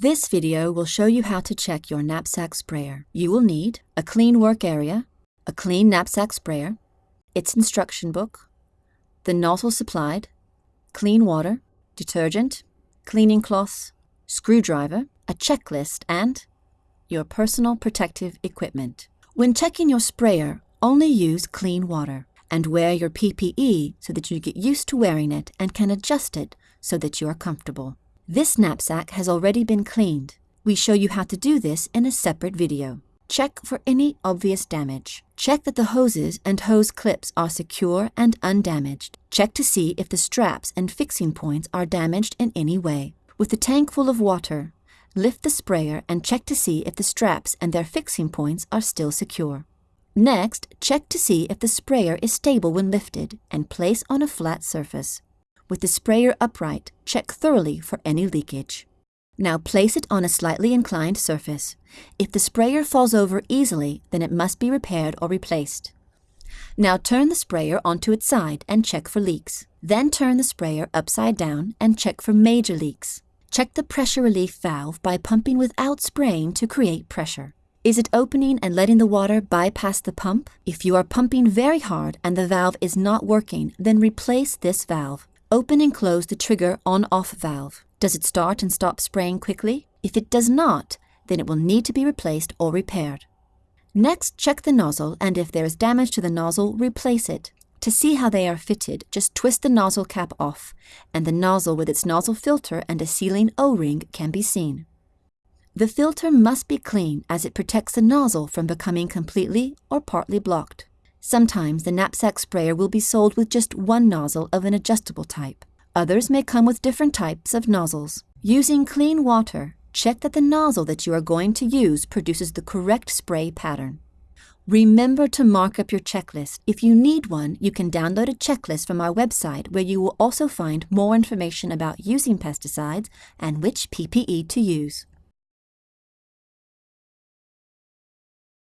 This video will show you how to check your knapsack sprayer. You will need a clean work area, a clean knapsack sprayer, its instruction book, the nozzle supplied, clean water, detergent, cleaning cloths, screwdriver, a checklist, and your personal protective equipment. When checking your sprayer, only use clean water and wear your PPE so that you get used to wearing it and can adjust it so that you are comfortable. This knapsack has already been cleaned. We show you how to do this in a separate video. Check for any obvious damage. Check that the hoses and hose clips are secure and undamaged. Check to see if the straps and fixing points are damaged in any way. With the tank full of water, lift the sprayer and check to see if the straps and their fixing points are still secure. Next, check to see if the sprayer is stable when lifted and place on a flat surface. With the sprayer upright, check thoroughly for any leakage. Now place it on a slightly inclined surface. If the sprayer falls over easily, then it must be repaired or replaced. Now turn the sprayer onto its side and check for leaks. Then turn the sprayer upside down and check for major leaks. Check the pressure relief valve by pumping without spraying to create pressure. Is it opening and letting the water bypass the pump? If you are pumping very hard and the valve is not working, then replace this valve. Open and close the trigger on-off valve. Does it start and stop spraying quickly? If it does not, then it will need to be replaced or repaired. Next, check the nozzle and if there is damage to the nozzle, replace it. To see how they are fitted, just twist the nozzle cap off, and the nozzle with its nozzle filter and a sealing O-ring can be seen. The filter must be clean as it protects the nozzle from becoming completely or partly blocked. Sometimes the knapsack sprayer will be sold with just one nozzle of an adjustable type. Others may come with different types of nozzles. Using clean water, check that the nozzle that you are going to use produces the correct spray pattern. Remember to mark up your checklist. If you need one, you can download a checklist from our website where you will also find more information about using pesticides and which PPE to use.